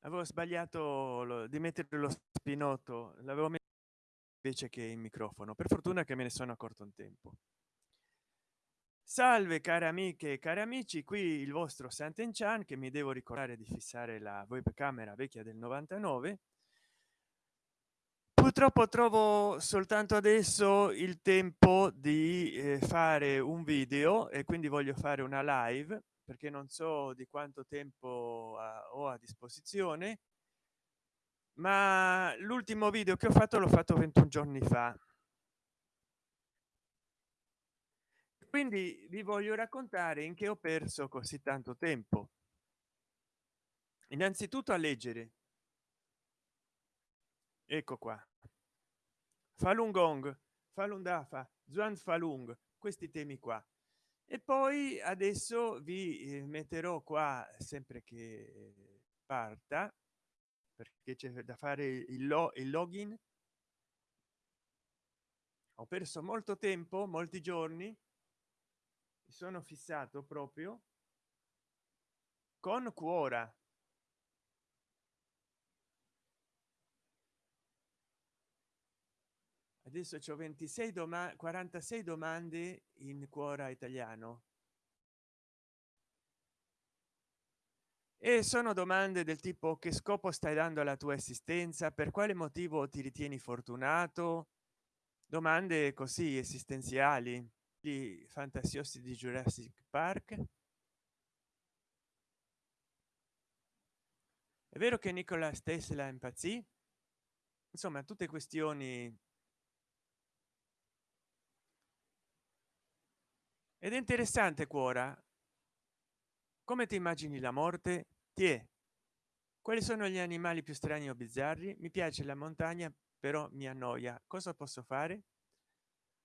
avevo sbagliato di mettere lo spinotto l'avevo messo invece che il microfono. Per fortuna che me ne sono accorto in tempo. Salve care amiche e cari amici qui il vostro Sant'Enchan che mi devo ricordare di fissare la webcamera vecchia del 99 purtroppo trovo soltanto adesso il tempo di eh, fare un video e quindi voglio fare una live perché non so di quanto tempo ho a disposizione ma l'ultimo video che ho fatto l'ho fatto 21 giorni fa. Quindi vi voglio raccontare in che ho perso così tanto tempo. Innanzitutto a leggere. Ecco qua. Falun gong falun dafa zuan falung questi temi qua e poi adesso vi eh, metterò qua sempre che parta perché c'è da fare il, lo, il login. Ho perso molto tempo molti giorni. Sono fissato proprio con cuora adesso c'ho 26 domande 46 domande in cuora italiano. E sono domande del tipo che scopo stai dando alla tua esistenza? Per quale motivo ti ritieni fortunato? Domande così esistenziali gli fantasiosi di jurassic park. È vero che nicola tesla impazzì? Insomma tutte questioni ed è interessante cuora come ti immagini la morte? Ti è. Quali sono gli animali più strani o bizzarri? Mi piace la montagna però mi annoia. Cosa posso fare?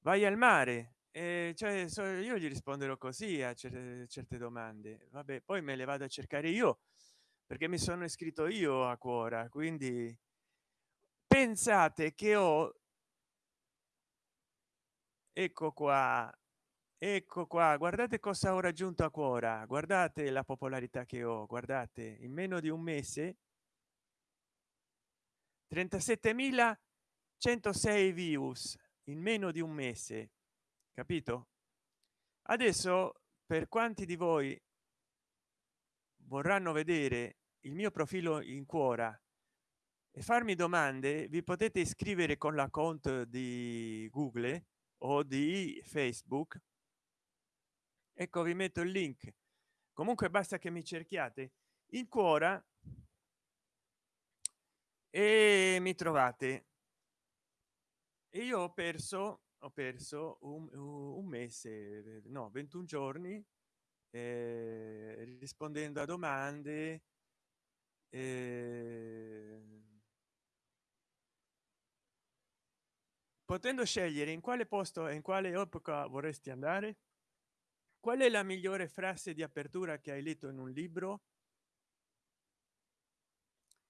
Vai al mare. Eh, cioè so, io gli risponderò così a certe, certe domande. Vabbè poi me le vado a cercare io perché mi sono iscritto io a cuora quindi pensate che ho ecco qua ecco qua guardate cosa ho raggiunto a cuora guardate la popolarità che ho guardate in meno di un mese 37.106 views in meno di un mese capito? Adesso per quanti di voi vorranno vedere il mio profilo in cuora e farmi domande vi potete iscrivere con la conto di google o di facebook ecco vi metto il link. Comunque basta che mi cerchiate in cuora e mi trovate. E io ho perso ho perso un, un mese no 21 giorni eh, rispondendo a domande eh, potendo scegliere in quale posto e in quale epoca vorresti andare qual è la migliore frase di apertura che hai letto in un libro?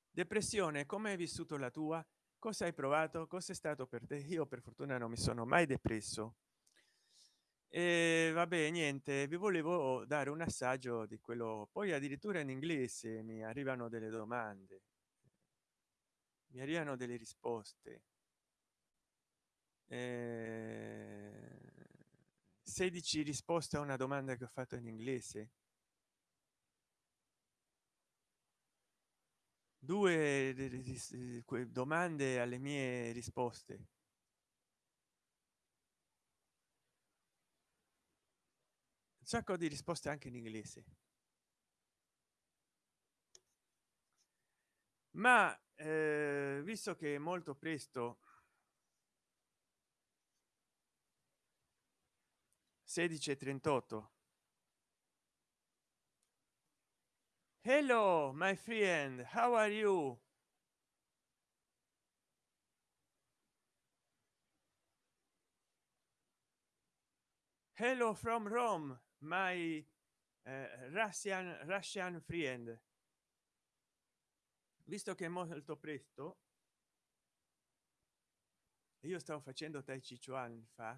Depressione come hai vissuto la tua? Cosa hai provato? Cosa è stato per te? Io per fortuna non mi sono mai depresso. E vabbè niente vi volevo dare un assaggio di quello poi addirittura in inglese mi arrivano delle domande. Mi arrivano delle risposte. Eh 16 risposte a una domanda che ho fatto in inglese. Due domande alle mie risposte. Un sacco di risposte anche in inglese. Ma eh, visto che molto presto 16 38 hello my friend how are you? Hello from rome my uh, russian russian friend. Visto che molto presto io stavo facendo tai chi chuan fa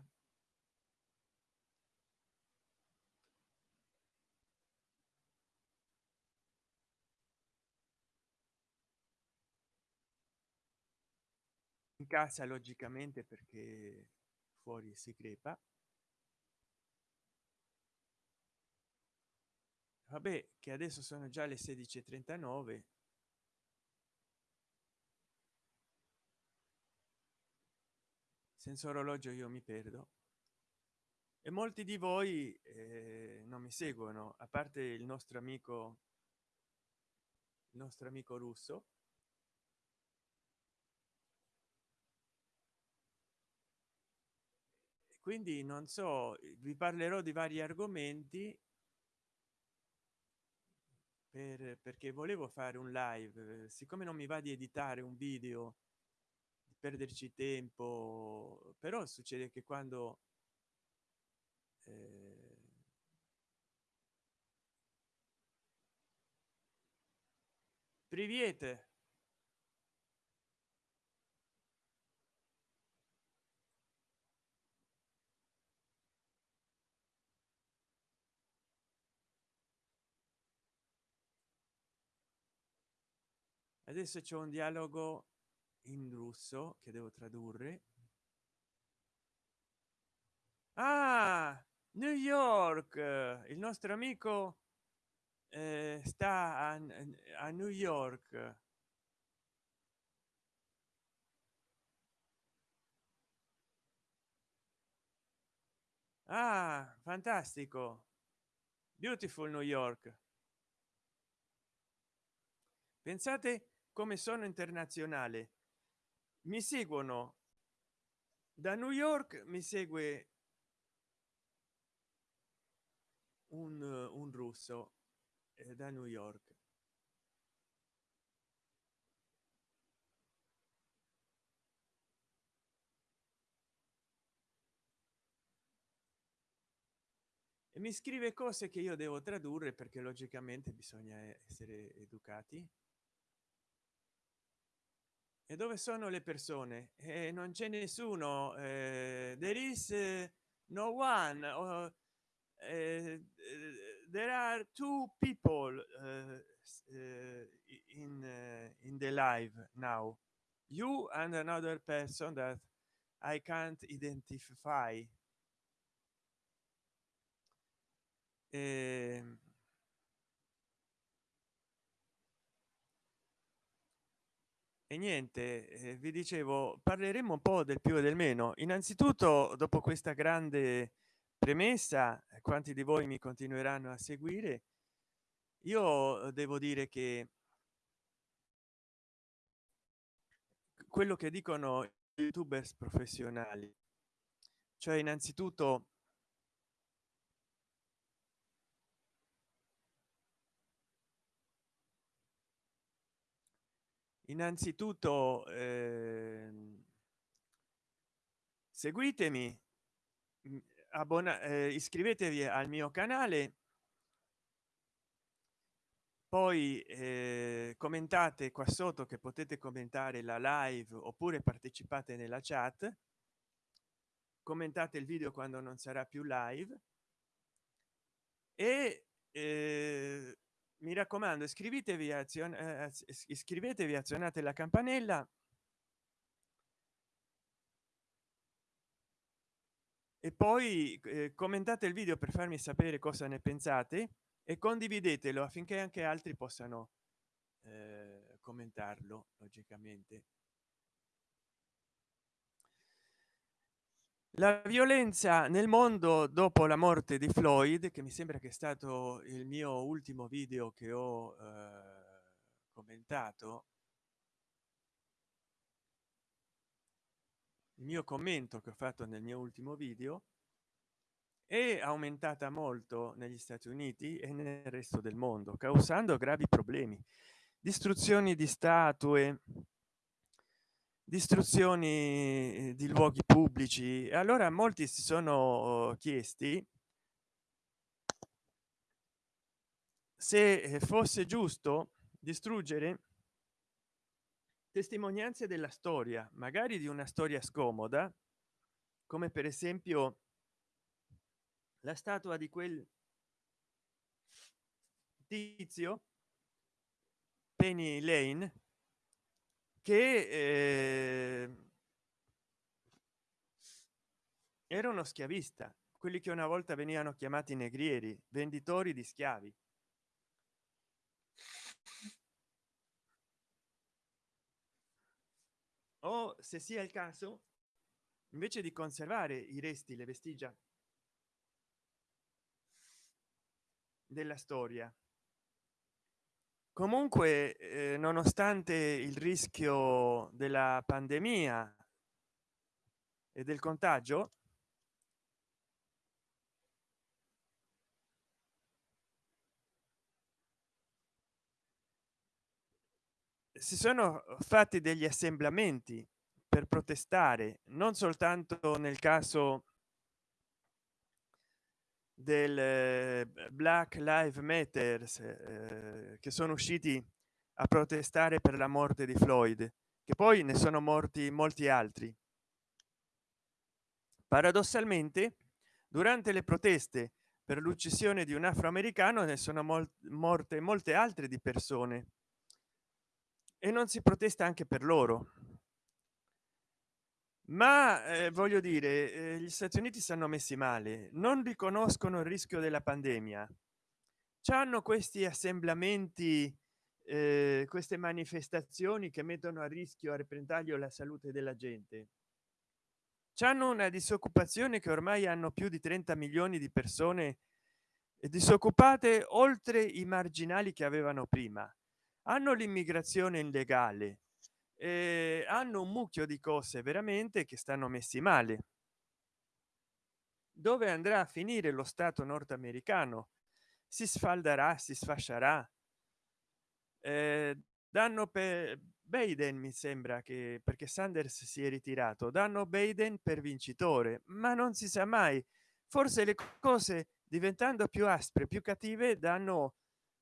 casa logicamente perché fuori si crepa. Vabbè che adesso sono già le 16:39 senza orologio io mi perdo. E molti di voi eh, non mi seguono a parte il nostro amico il nostro amico russo quindi non so vi parlerò di vari argomenti per, perché volevo fare un live siccome non mi va di editare un video di perderci tempo però succede che quando eh, Привет. Adesso c'è un dialogo in russo che devo tradurre. Ah new york! Il nostro amico eh, sta a, a new york. Ah fantastico. Beautiful new york. Pensate come sono internazionale. Mi seguono da new york mi segue un, un russo eh, da new york. E mi scrive cose che io devo tradurre perché logicamente bisogna essere educati e dove sono le persone? E non c'è nessuno eh, there is uh, no one uh, uh, there are two people in in the live now. You and another person that i can't identify. Eh, e niente eh, vi dicevo parleremo un po del più e del meno. Innanzitutto dopo questa grande premessa quanti di voi mi continueranno a seguire io devo dire che quello che dicono youtubers professionali. Cioè innanzitutto innanzitutto eh, seguitemi abbona eh, iscrivetevi al mio canale. Poi eh, commentate qua sotto che potete commentare la live oppure partecipate nella chat. Commentate il video quando non sarà più live. E eh, mi raccomando iscrivetevi azione eh, iscrivetevi azionate la campanella. E poi eh, commentate il video per farmi sapere cosa ne pensate e condividetelo affinché anche altri possano eh, commentarlo logicamente la violenza nel mondo dopo la morte di floyd che mi sembra che è stato il mio ultimo video che ho eh, commentato. Il mio commento che ho fatto nel mio ultimo video è aumentata molto negli stati uniti e nel resto del mondo causando gravi problemi. Distruzioni di statue distruzioni eh, di luoghi pubblici. Allora molti si sono chiesti se eh, fosse giusto distruggere testimonianze della storia magari di una storia scomoda come per esempio la statua di quel tizio penny lane che eh, era uno schiavista. Quelli che una volta venivano chiamati negrieri venditori di schiavi. O se sia il caso invece di conservare i resti le vestigia della storia comunque eh, nonostante il rischio della pandemia e del contagio si sono fatti degli assemblamenti per protestare non soltanto nel caso del eh, black live matters eh, che sono usciti a protestare per la morte di floyd che poi ne sono morti molti altri. Paradossalmente durante le proteste per l'uccisione di un afroamericano ne sono mol morte molte altre di persone. E non si protesta anche per loro ma eh, voglio dire eh, gli stati uniti stanno messi male non riconoscono il rischio della pandemia. Hanno questi assemblamenti eh, queste manifestazioni che mettono a rischio a repentaglio la salute della gente. Hanno una disoccupazione che ormai hanno più di 30 milioni di persone disoccupate oltre i marginali che avevano prima. Hanno l'immigrazione illegale eh, hanno un mucchio di cose veramente che stanno messi male. Dove andrà a finire lo stato nordamericano? Si sfalderà si sfascerà. Eh, danno per Biden mi sembra che perché Sanders si è ritirato danno Biden per vincitore ma non si sa mai. Forse le cose diventando più aspre più cattive danno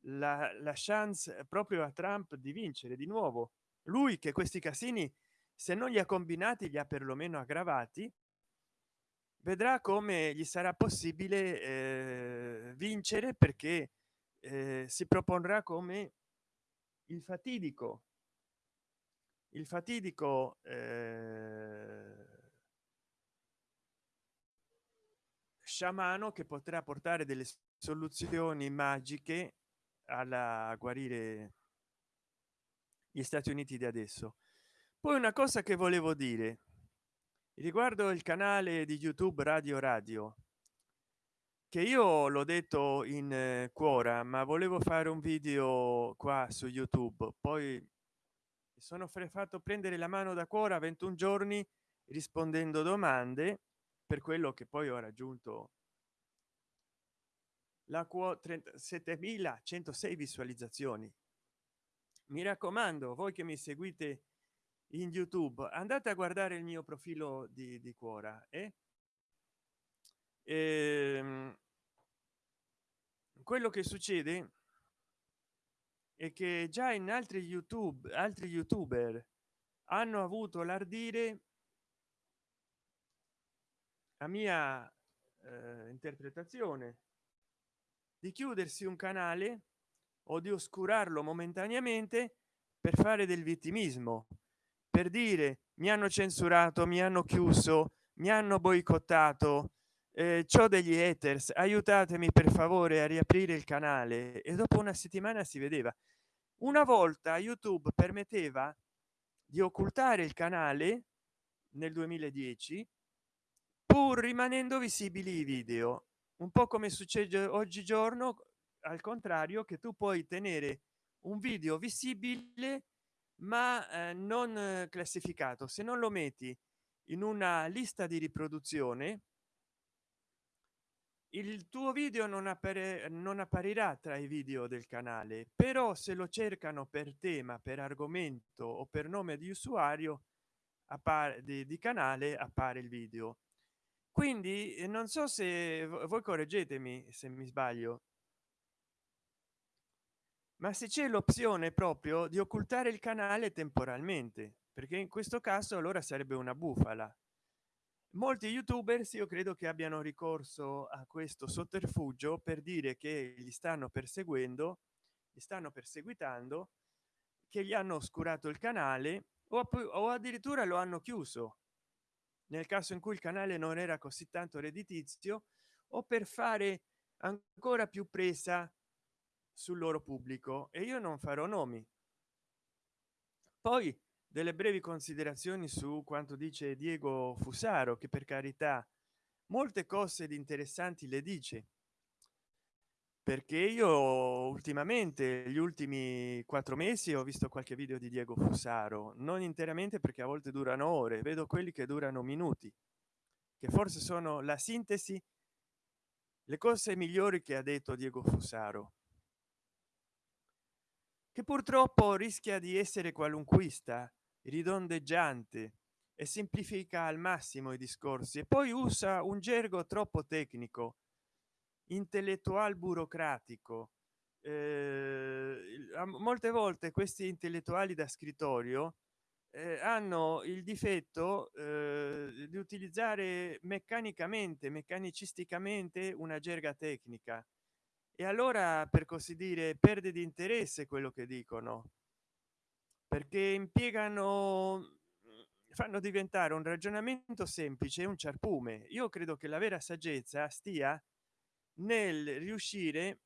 la, la chance proprio a Trump di vincere di nuovo lui che questi casini se non li ha combinati li ha perlomeno aggravati vedrà come gli sarà possibile eh, vincere perché eh, si proporrà come il fatidico il fatidico eh, sciamano che potrà portare delle soluzioni magiche alla guarire gli stati uniti di adesso. Poi una cosa che volevo dire riguardo il canale di youtube radio radio che io l'ho detto in eh, cuora ma volevo fare un video qua su youtube. Poi sono fatto prendere la mano da cuora 21 giorni rispondendo domande per quello che poi ho raggiunto la quota 37.106 visualizzazioni mi raccomando voi che mi seguite in youtube andate a guardare il mio profilo di, di cuora eh? e ehm, quello che succede è che già in altri youtube altri youtuber hanno avuto l'ardire a mia eh, interpretazione di chiudersi un canale o di oscurarlo momentaneamente per fare del vittimismo per dire mi hanno censurato mi hanno chiuso mi hanno boicottato eh, ciò degli haters aiutatemi per favore a riaprire il canale. E dopo una settimana si vedeva. Una volta youtube permetteva di occultare il canale nel 2010 pur rimanendo visibili i video. Un po come succede oggigiorno al contrario che tu puoi tenere un video visibile ma eh, non classificato. Se non lo metti in una lista di riproduzione il tuo video non, appare non apparirà tra i video del canale. Però se lo cercano per tema per argomento o per nome di usuario appare di, di canale appare il video. Quindi eh, non so se voi correggetemi se mi sbaglio ma se c'è l'opzione proprio di occultare il canale temporalmente perché in questo caso allora sarebbe una bufala. Molti youtubers io credo che abbiano ricorso a questo sotterfugio per dire che gli stanno perseguendo gli stanno perseguitando che gli hanno oscurato il canale o, o addirittura lo hanno chiuso. Nel caso in cui il canale non era così tanto redditizio o per fare ancora più presa sul loro pubblico e io non farò nomi. Poi delle brevi considerazioni su quanto dice diego fusaro che per carità molte cose di interessanti le dice. Perché io ultimamente gli ultimi quattro mesi ho visto qualche video di diego fusaro non interamente perché a volte durano ore vedo quelli che durano minuti che forse sono la sintesi le cose migliori che ha detto diego fusaro che purtroppo rischia di essere qualunquista ridondeggiante e semplifica al massimo i discorsi e poi usa un gergo troppo tecnico intellettual burocratico. Eh, molte volte questi intellettuali da scrittorio eh, hanno il difetto eh, di utilizzare meccanicamente meccanicisticamente una gerga tecnica e allora per così dire perde di interesse quello che dicono. Perché impiegano fanno diventare un ragionamento semplice un ciarpume. Io credo che la vera saggezza stia nel riuscire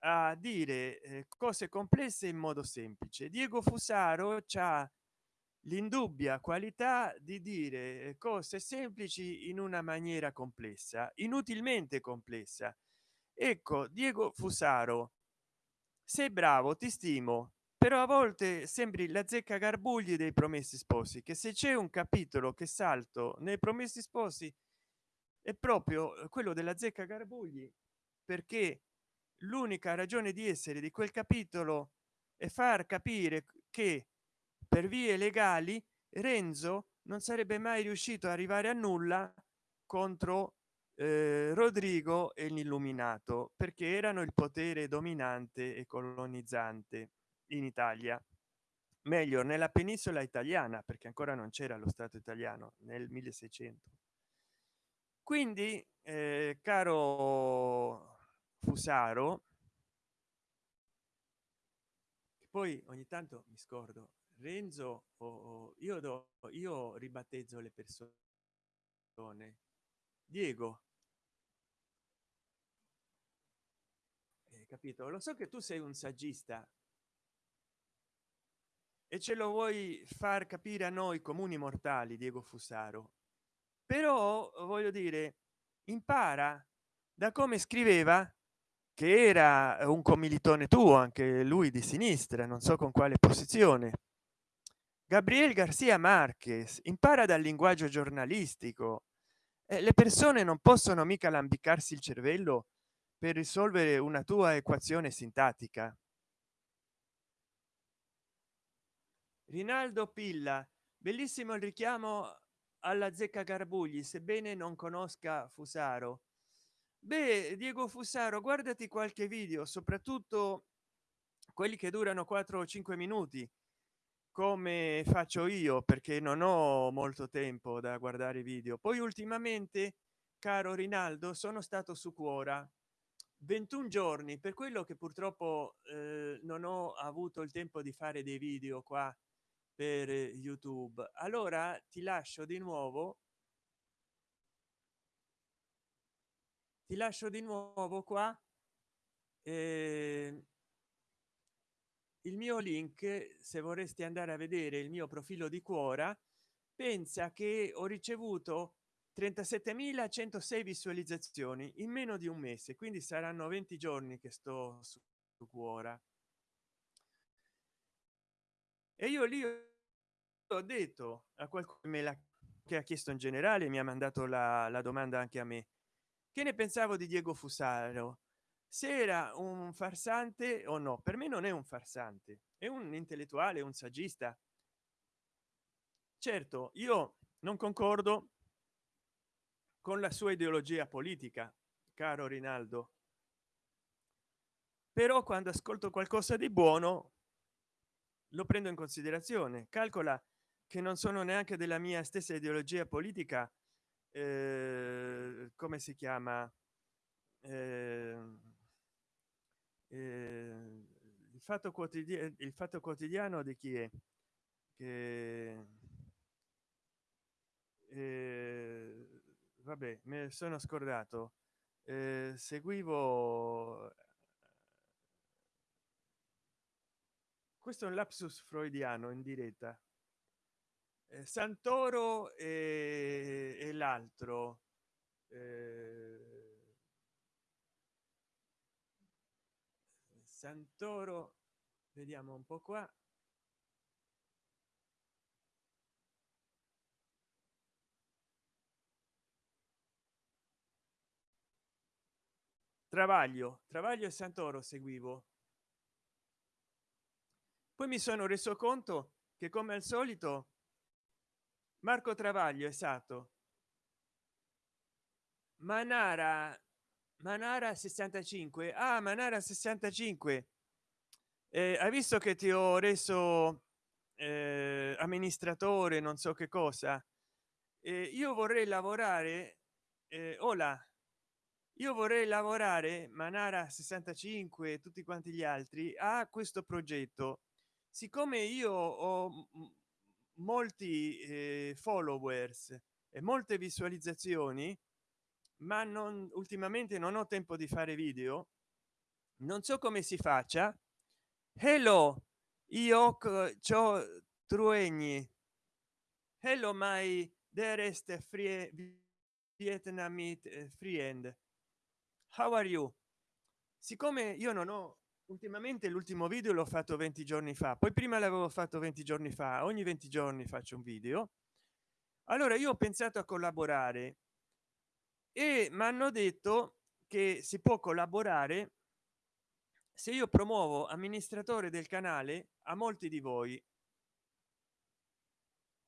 a dire eh, cose complesse in modo semplice. Diego fusaro c'ha l'indubbia qualità di dire eh, cose semplici in una maniera complessa inutilmente complessa ecco diego fusaro. Sei bravo ti stimo però a volte sembri la zecca garbugli dei promessi sposi che se c'è un capitolo che salto nei promessi sposi è proprio eh, quello della zecca garbugli perché l'unica ragione di essere di quel capitolo è far capire che per vie legali renzo non sarebbe mai riuscito a arrivare a nulla contro eh, rodrigo e l'illuminato perché erano il potere dominante e colonizzante in italia. Meglio nella penisola italiana perché ancora non c'era lo stato italiano nel 1600 quindi eh, caro fusaro poi ogni tanto mi scordo renzo o io do io ribattezzo le persone diego. Eh, capito? Lo so che tu sei un saggista. E ce lo vuoi far capire a noi comuni mortali diego fusaro. Però voglio dire impara da come scriveva che era un commilitone tuo anche lui di sinistra non so con quale posizione. Gabriel garcia marquez impara dal linguaggio giornalistico eh, le persone non possono mica lambicarsi il cervello per risolvere una tua equazione sintattica. Rinaldo pilla bellissimo il richiamo alla zecca garbugli sebbene non conosca fusaro. Beh diego fusaro guardati qualche video soprattutto quelli che durano 4 o 5 minuti come faccio io perché non ho molto tempo da guardare video. Poi ultimamente caro rinaldo sono stato su cuora 21 giorni per quello che purtroppo eh, non ho avuto il tempo di fare dei video qua per youtube. Allora ti lascio di nuovo ti lascio di nuovo qua eh, il mio link se vorresti andare a vedere il mio profilo di cuora pensa che ho ricevuto 37.106 visualizzazioni in meno di un mese quindi saranno 20 giorni che sto su cuora e io lì ho detto a qualcuno me la che ha chiesto in generale mi ha mandato la, la domanda anche a me. Che ne pensavo di diego fusaro se era un farsante o no. Per me non è un farsante è un intellettuale un saggista. Certo io non concordo con la sua ideologia politica caro rinaldo. Però quando ascolto qualcosa di buono lo prendo in considerazione. Calcola che non sono neanche della mia stessa ideologia politica eh, come si chiama? Eh, eh, il fatto quotidiano il fatto quotidiano di chi è? Che eh, vabbè me sono scordato. Eh, seguivo questo è un lapsus freudiano in diretta. Eh, santoro e, e l'altro eh, santoro vediamo un po qua. Travaglio travaglio e santoro seguivo. Poi mi sono reso conto che come al solito marco travaglio esatto manara manara 65 ah manara 65 eh, hai visto che ti ho reso eh, amministratore non so che cosa? Eh, io vorrei lavorare eh, ora io vorrei lavorare manara 65 tutti quanti gli altri a questo progetto. Siccome io ho molti eh, followers e molte visualizzazioni ma non ultimamente non ho tempo di fare video. Non so come si faccia. Hello io ciò truegni hello my dearest free vietnamite friend. How are you? Siccome io non ho ultimamente l'ultimo video l'ho fatto 20 giorni fa poi prima l'avevo fatto 20 giorni fa ogni 20 giorni faccio un video. Allora io ho pensato a collaborare e mi hanno detto che si può collaborare se io promuovo amministratore del canale a molti di voi.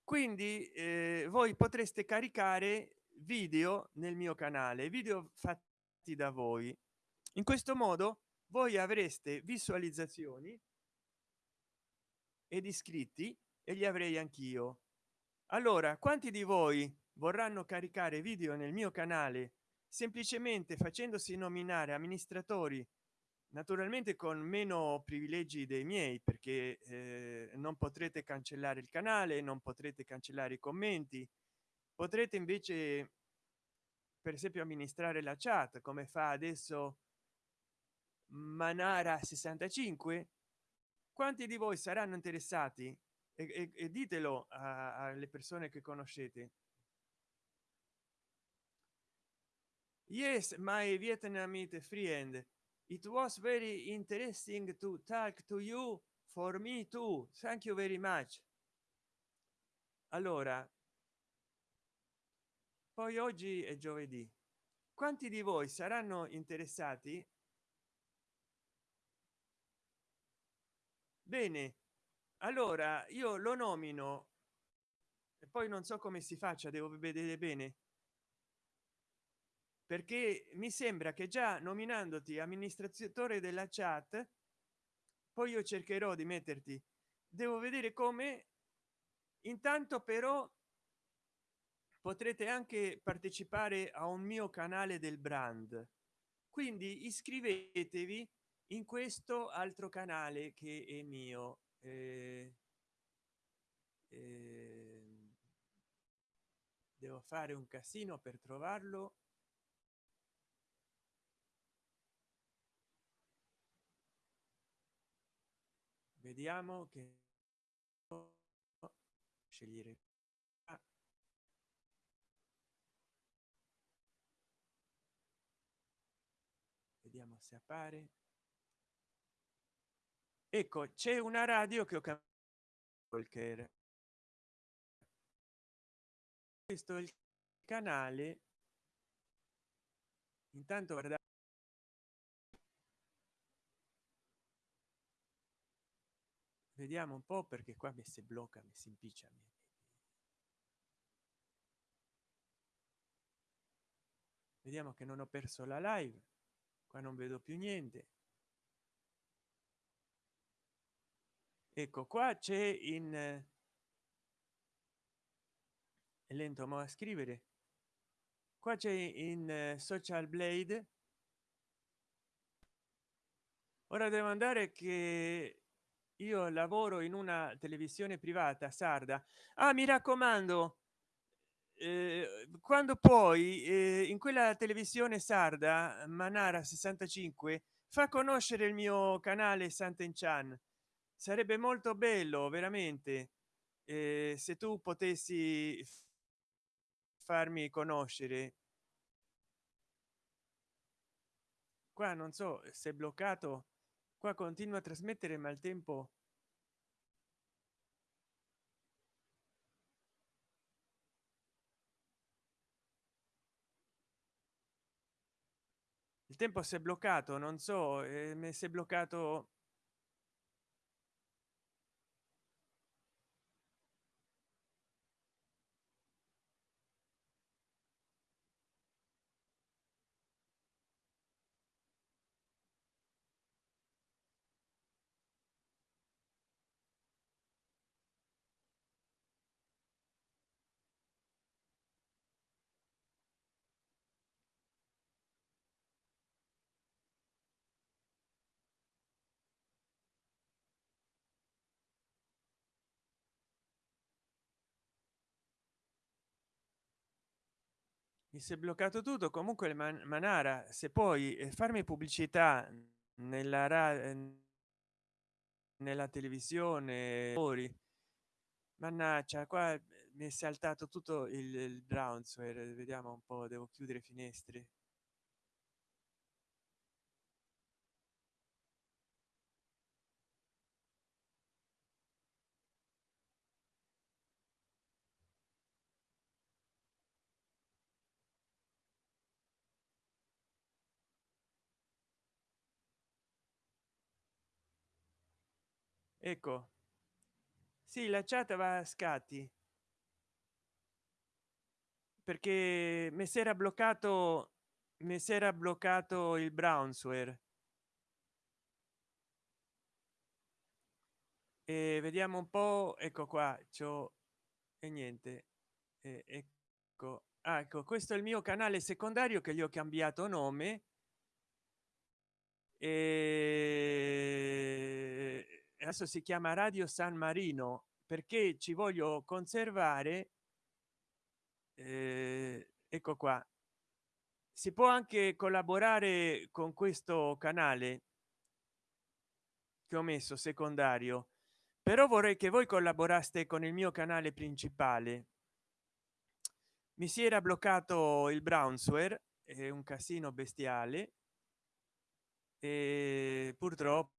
Quindi eh, voi potreste caricare video nel mio canale video fatti da voi. In questo modo voi avreste visualizzazioni ed iscritti e li avrei anch'io. Allora quanti di voi vorranno caricare video nel mio canale semplicemente facendosi nominare amministratori naturalmente con meno privilegi dei miei perché eh, non potrete cancellare il canale non potrete cancellare i commenti. Potrete invece per esempio amministrare la chat come fa adesso manara 65 quanti di voi saranno interessati? E, e, e ditelo alle persone che conoscete yes my vietnamese friend. It was very interesting to talk to you. For me too. Thank you very much. Allora poi oggi è giovedì. Quanti di voi saranno interessati? Bene allora io lo nomino e poi non so come si faccia devo vedere bene perché mi sembra che già nominandoti amministratore della chat poi io cercherò di metterti. Devo vedere come. Intanto però potrete anche partecipare a un mio canale del brand. Quindi iscrivetevi in questo altro canale che è mio. Eh, eh, devo fare un casino per trovarlo vediamo che scegliere. Vediamo se appare. Ecco c'è una radio che ho cambiato questo è il canale. Intanto guardate vediamo un po perché qua mi si blocca mi si impiccia vediamo che non ho perso la live. Qua non vedo più niente. Ecco qua c'è in è lento ma a scrivere. Qua c'è in social blade. Ora devo andare che io lavoro in una televisione privata sarda. Ah mi raccomando eh, quando poi eh, in quella televisione sarda manara 65 fa conoscere il mio canale santen chan sarebbe molto bello veramente eh, se tu potessi farmi conoscere. Qua non so se è bloccato qua continua a trasmettere ma il tempo il tempo si è bloccato non so eh, si è bloccato mi si è bloccato tutto. Comunque man manara se puoi eh, farmi pubblicità nella radio nella televisione fuori. Mannaggia qua eh, mi è saltato tutto il, il brownsware. Vediamo un po devo chiudere finestre ecco. Sì la chat va a scatti. Perché mi si era bloccato mi si era bloccato il brownsware. E vediamo un po ecco qua ciò e niente. Eh, ecco ah, ecco questo è il mio canale secondario che gli ho cambiato nome. E adesso si chiama radio san marino perché ci voglio conservare eh, ecco qua. Si può anche collaborare con questo canale che ho messo secondario però vorrei che voi collaboraste con il mio canale principale. Mi si era bloccato il brownsware è un casino bestiale e purtroppo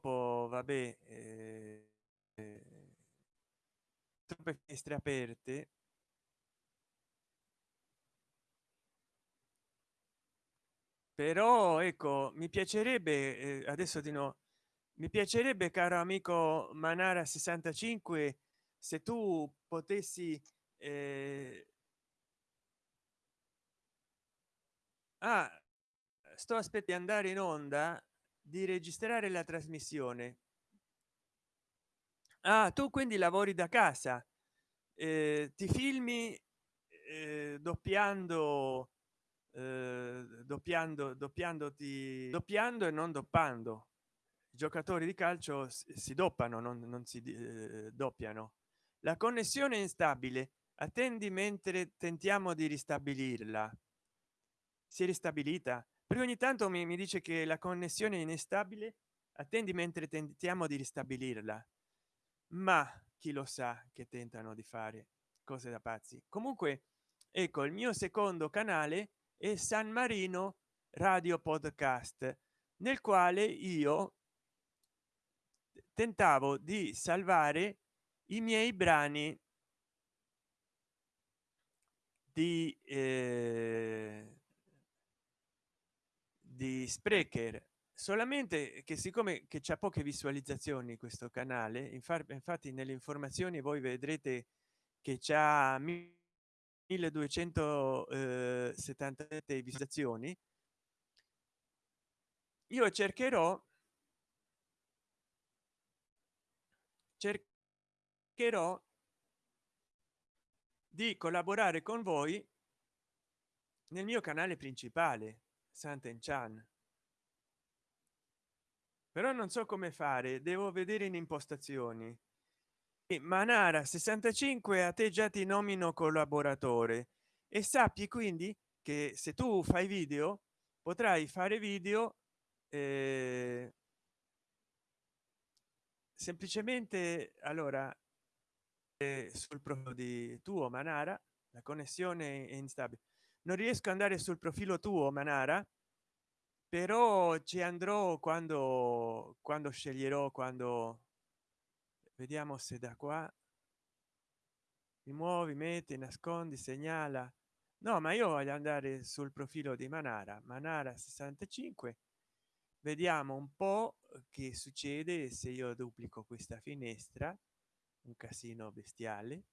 vabbè eh, troppe finestre aperte. Però ecco mi piacerebbe eh, adesso di no mi piacerebbe caro amico manara 65 se tu potessi eh... ah, sto aspetti andare in onda di registrare la trasmissione. Ah tu quindi lavori da casa. Eh, ti filmi eh, doppiando eh, doppiando doppiandoti doppiando e non doppando. I giocatori di calcio si doppano non, non si eh, doppiano. La connessione è instabile. Attendi mentre tentiamo di ristabilirla. Si è ristabilita perché ogni tanto mi, mi dice che la connessione è instabile attendi mentre tentiamo di ristabilirla. Ma chi lo sa che tentano di fare cose da pazzi. Comunque ecco il mio secondo canale è san marino radio podcast nel quale io tentavo di salvare i miei brani di eh, di sprecher. Solamente che siccome che c'è poche visualizzazioni questo canale infatti nelle informazioni voi vedrete che c'ha 1277 eh, visualizzazioni. Io cercherò cercherò di collaborare con voi nel mio canale principale santen chan. Però non so come fare devo vedere in impostazioni. Manara 65 a te già ti nomino collaboratore. E sappi quindi che se tu fai video potrai fare video eh, semplicemente allora eh, sul profilo di tuo manara la connessione è instabile non riesco ad andare sul profilo tuo manara però ci andrò quando quando sceglierò quando vediamo se da qua mi muovi metti nascondi segnala. No ma io voglio andare sul profilo di manara manara 65 vediamo un po che succede se io duplico questa finestra un casino bestiale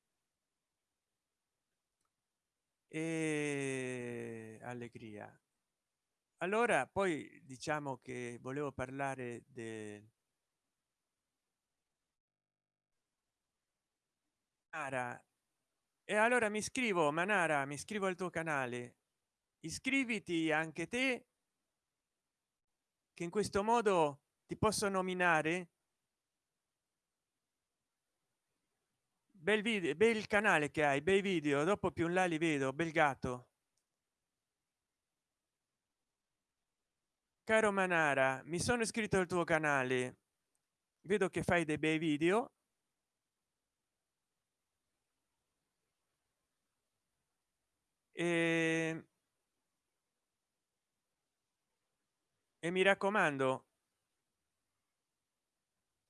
e allegria allora poi diciamo che volevo parlare del Manara. E allora mi scrivo Manara, mi scrivo al tuo canale. Iscriviti anche te che in questo modo ti posso nominare bel video bel canale che hai bei video dopo più in là li vedo bel gatto. Caro manara mi sono iscritto al tuo canale. Vedo che fai dei bei video. E, e mi raccomando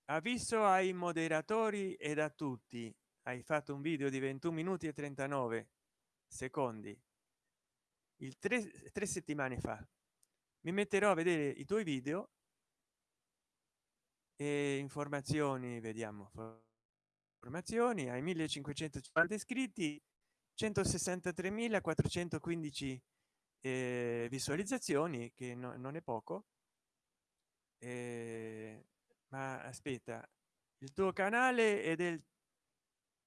avviso ai moderatori ed a tutti hai fatto un video di 21 minuti e 39 secondi. Il tre, tre settimane fa. Mi metterò a vedere i tuoi video e informazioni vediamo informazioni ai 1550 iscritti 163.415 eh, visualizzazioni che no, non è poco. Eh, ma aspetta il tuo canale è del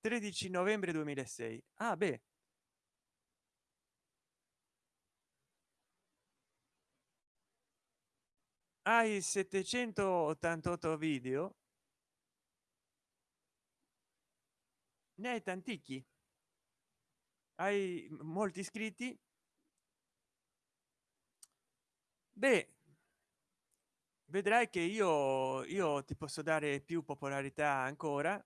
13 novembre 2006 ah beh. Hai 788 video? Ne hai tanticchi. Hai molti iscritti? Beh vedrai che io io ti posso dare più popolarità ancora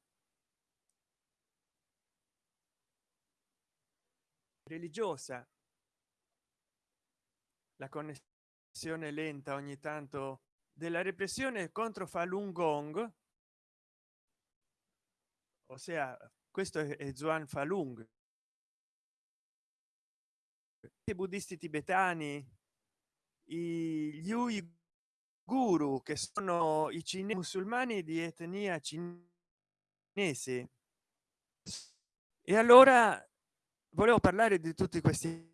religiosa. La connessione lenta ogni tanto della repressione contro Falun Gong. Ossia questo è Zuan Falun. I buddisti tibetani gli uiguru che sono i cinesi musulmani di etnia cinese. E allora volevo parlare di tutti questi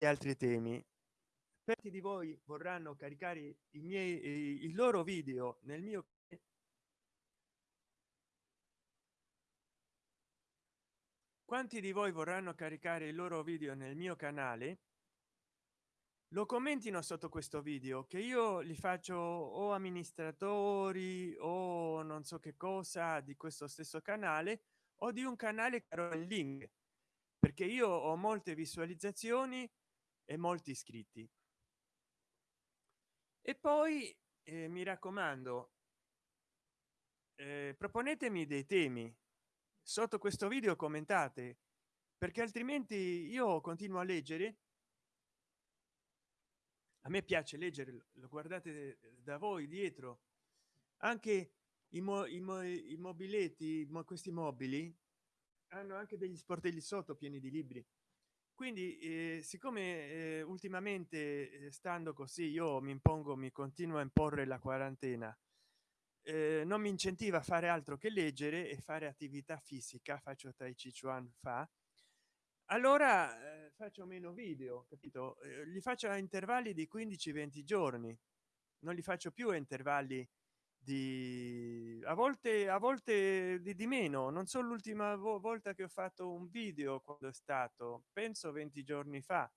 altri temi. Tanti di voi vorranno caricare i miei i loro video nel mio quanti di voi vorranno caricare i loro video nel mio canale? Lo commentino sotto questo video che io li faccio o amministratori o non so che cosa di questo stesso canale o di un canale caro il link perché io ho molte visualizzazioni e molti iscritti. E poi eh, mi raccomando eh, proponetemi dei temi. Sotto questo video commentate perché altrimenti io continuo a leggere. A me piace leggere lo guardate da voi dietro. Anche i, mo, i, mo, i mobiletti mo, questi mobili hanno anche degli sportelli sotto pieni di libri. Quindi eh, siccome eh, ultimamente eh, stando così io mi impongo mi continuo a imporre la quarantena eh, non mi incentiva a fare altro che leggere e fare attività fisica faccio tai chi chuan fa allora eh, faccio meno video capito? Eh, li faccio a intervalli di 15 20 giorni non li faccio più a intervalli di a volte a volte di, di meno. Non so l'ultima vo volta che ho fatto un video quando è stato penso 20 giorni fa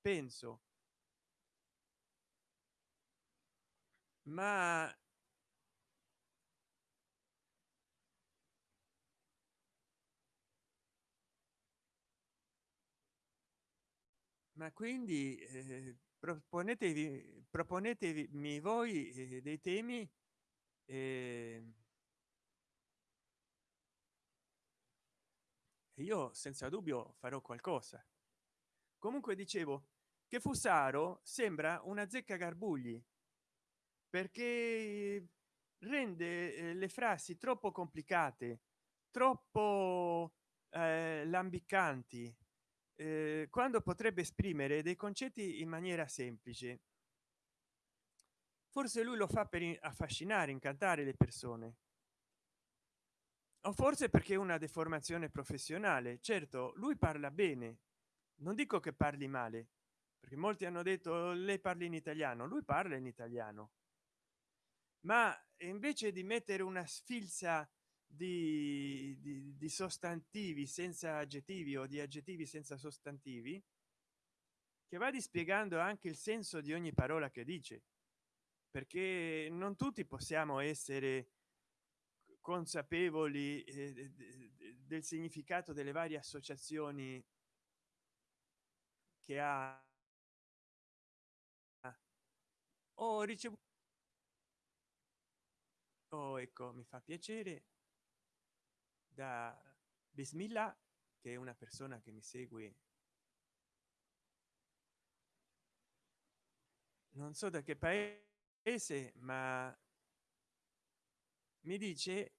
penso. Ma ma quindi eh, proponetevi proponetevi voi eh, dei temi eh, io senza dubbio farò qualcosa. Comunque dicevo che fusaro sembra una zecca garbugli perché rende eh, le frasi troppo complicate troppo eh, lambicanti eh, quando potrebbe esprimere dei concetti in maniera semplice forse lui lo fa per affascinare incantare le persone. O forse perché una deformazione professionale. Certo lui parla bene. Non dico che parli male perché molti hanno detto lei parli in italiano. Lui parla in italiano. Ma invece di mettere una sfilza di, di, di sostantivi senza aggettivi o di aggettivi senza sostantivi che va dispiegando anche il senso di ogni parola che dice perché non tutti possiamo essere consapevoli eh, del significato delle varie associazioni che ha. Ho ricevuto oh, ecco mi fa piacere da bismillah che è una persona che mi segue. Non so da che paese ma mi dice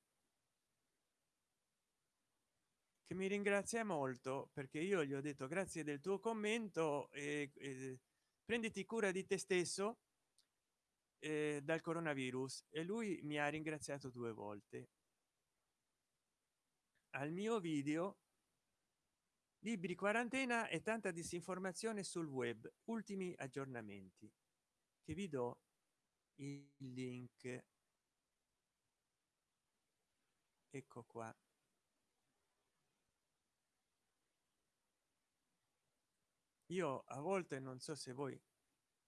che mi ringrazia molto perché io gli ho detto grazie del tuo commento e, e prenditi cura di te stesso eh, dal coronavirus. E lui mi ha ringraziato due volte. Al mio video libri quarantena e tanta disinformazione sul web ultimi aggiornamenti che vi do il link. Ecco qua. Io a volte non so se voi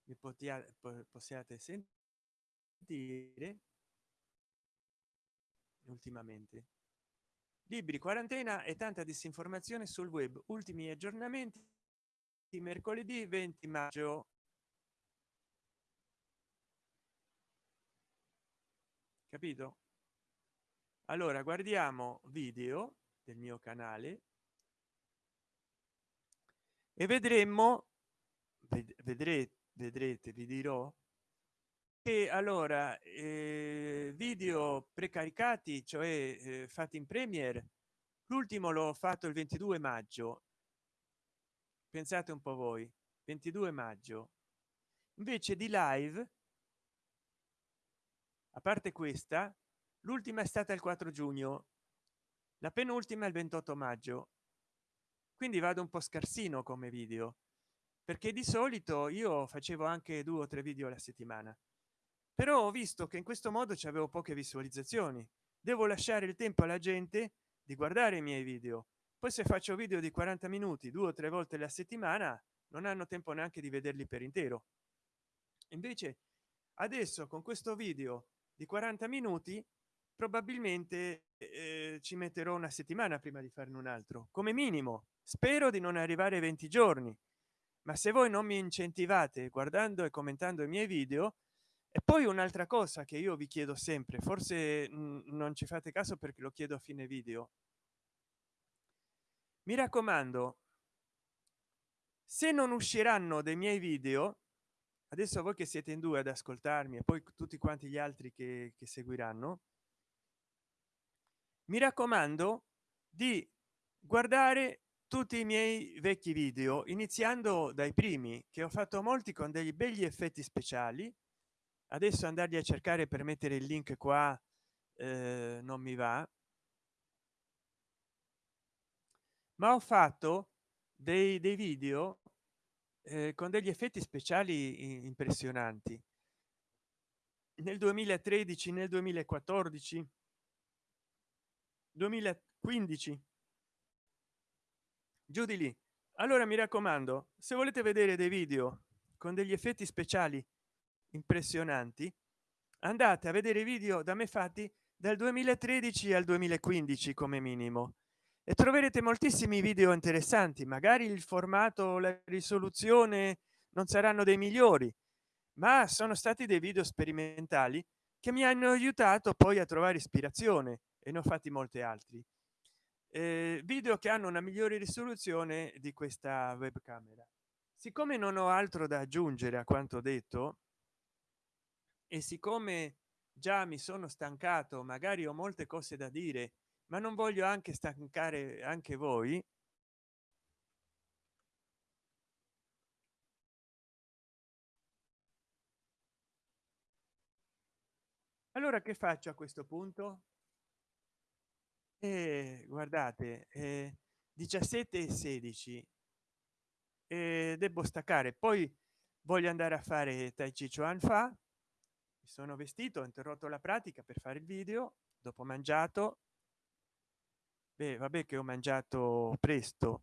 mi possiate possiate sentire ultimamente. Libri quarantena e tanta disinformazione sul web. Ultimi aggiornamenti mercoledì 20 maggio capito? Allora guardiamo video del mio canale e vedremo vedrete vedrete vi dirò che allora eh, video precaricati cioè eh, fatti in premier l'ultimo l'ho fatto il 22 maggio. Pensate un po voi 22 maggio. Invece di live a parte questa l'ultima è stata il 4 giugno la penultima il 28 maggio. Quindi vado un po scarsino come video perché di solito io facevo anche due o tre video alla settimana. Però ho visto che in questo modo ci avevo poche visualizzazioni. Devo lasciare il tempo alla gente di guardare i miei video. Poi se faccio video di 40 minuti due o tre volte la settimana non hanno tempo neanche di vederli per intero. Invece adesso con questo video di 40 minuti probabilmente eh, ci metterò una settimana prima di farne un altro come minimo. Spero di non arrivare ai 20 giorni. Ma se voi non mi incentivate guardando e commentando i miei video e poi un'altra cosa che io vi chiedo sempre forse non ci fate caso perché lo chiedo a fine video. Mi raccomando se non usciranno dei miei video adesso voi che siete in due ad ascoltarmi e poi tutti quanti gli altri che, che seguiranno. Mi raccomando di guardare tutti i miei vecchi video iniziando dai primi che ho fatto molti con degli begli effetti speciali. Adesso andarli a cercare per mettere il link qua eh, non mi va. Ma ho fatto dei, dei video eh, con degli effetti speciali impressionanti. Nel 2013 nel 2014 2015 giù di lì. Allora mi raccomando se volete vedere dei video con degli effetti speciali impressionanti andate a vedere i video da me fatti dal 2013 al 2015 come minimo e troverete moltissimi video interessanti magari il formato la risoluzione non saranno dei migliori ma sono stati dei video sperimentali che mi hanno aiutato poi a trovare ispirazione e ne ho fatti molti altri. Eh, video che hanno una migliore risoluzione di questa webcamera. Siccome non ho altro da aggiungere a quanto detto e siccome già mi sono stancato magari ho molte cose da dire ma non voglio anche stancare anche voi? Allora che faccio a questo punto? E guardate eh, 17 e 16 e devo staccare. Poi voglio andare a fare tai chi chuan fa. Mi sono vestito ho interrotto la pratica per fare il video dopo mangiato Beh, vabbè che ho mangiato presto.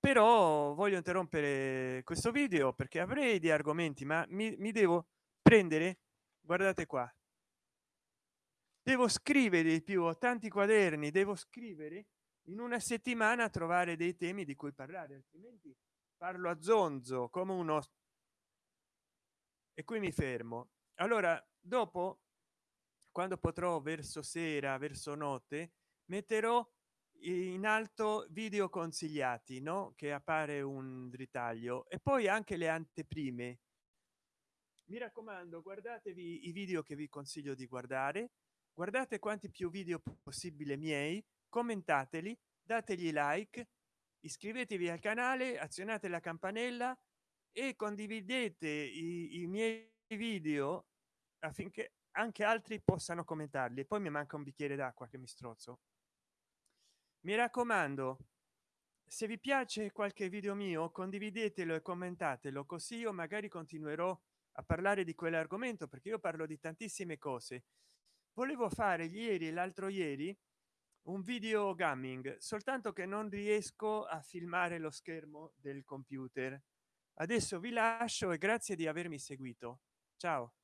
Però voglio interrompere questo video perché avrei di argomenti ma mi, mi devo prendere guardate qua. Devo scrivere di più ho tanti quaderni devo scrivere in una settimana trovare dei temi di cui parlare altrimenti parlo a zonzo come uno e qui mi fermo. Allora dopo quando potrò verso sera verso notte metterò in alto video consigliati no? Che appare un ritaglio. E poi anche le anteprime. Mi raccomando guardatevi i video che vi consiglio di guardare. Guardate quanti più video possibile miei commentateli dategli like iscrivetevi al canale azionate la campanella e condividete i, i miei video affinché anche altri possano commentarli. Poi mi manca un bicchiere d'acqua che mi strozzo mi raccomando se vi piace qualche video mio condividetelo e commentatelo così io magari continuerò a parlare di quell'argomento perché io parlo di tantissime cose. Volevo fare ieri e l'altro ieri un video gaming soltanto che non riesco a filmare lo schermo del computer. Adesso vi lascio e grazie di avermi seguito. Ciao